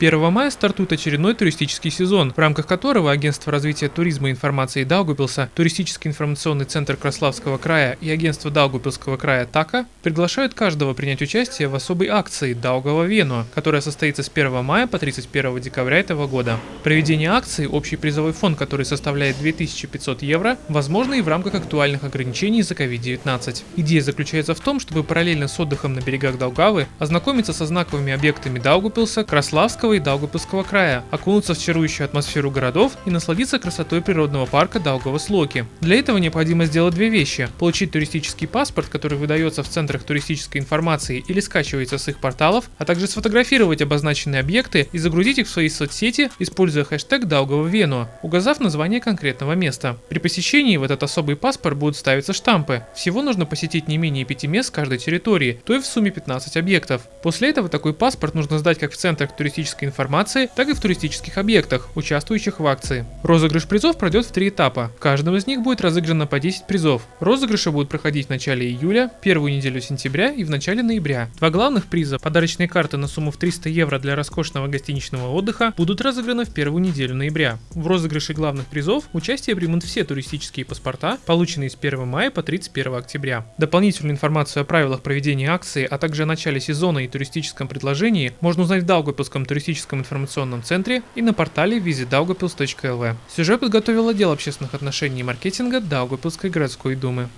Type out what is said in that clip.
1 мая стартует очередной туристический сезон, в рамках которого Агентство развития туризма и информации Даугупилса, Туристический информационный центр Краславского края и Агентство Даугупилского края ТАКа приглашают каждого принять участие в особой акции Даугава Вену, которая состоится с 1 мая по 31 декабря этого года. Проведение акции, общий призовой фонд, который составляет 2500 евро, возможно и в рамках актуальных ограничений за COVID-19. Идея заключается в том, чтобы параллельно с отдыхом на берегах Даугавы ознакомиться со знаковыми объектами Даугупилса, Краславского и Даугупилского края, окунуться в чарующую атмосферу городов и насладиться красотой природного парка Даугава-Слоки. Для этого необходимо сделать две вещи – получить туристический паспорт, который выдается в центрах туристической информации или скачивается с их порталов, а также сфотографировать обозначенные объекты и загрузить их в свои соцсети, используя хэштег Даугава-Вену, указав название конкретного места. При посещении в этот особый паспорт будут ставиться штампы. Всего нужно посетить не менее пяти мест с каждой территории, то и в сумме 15 объектов. После этого такой паспорт нужно сдать как в центрах туристической информации, так и в туристических объектах, участвующих в акции. Розыгрыш призов пройдет в три этапа. В каждом из них будет разыграно по 10 призов. Розыгрыши будут проходить в начале июля, первую неделю сентября и в начале ноября. Два главных приза, подарочные карты на сумму в 300 евро для роскошного гостиничного отдыха, будут разыграны в первую неделю ноября. В розыгрыше главных призов участие примут все туристические паспорта, полученные с 1 мая по 31 октября. Дополнительную информацию о правилах проведения акции, а также о начале сезона и туристическом предложении можно узнать в Даугапилском туристическом информационном центре и на портале visitdaugapils.lv. Сюжет подготовил отдел общественных отношений и маркетинга Даугапилской городской думы.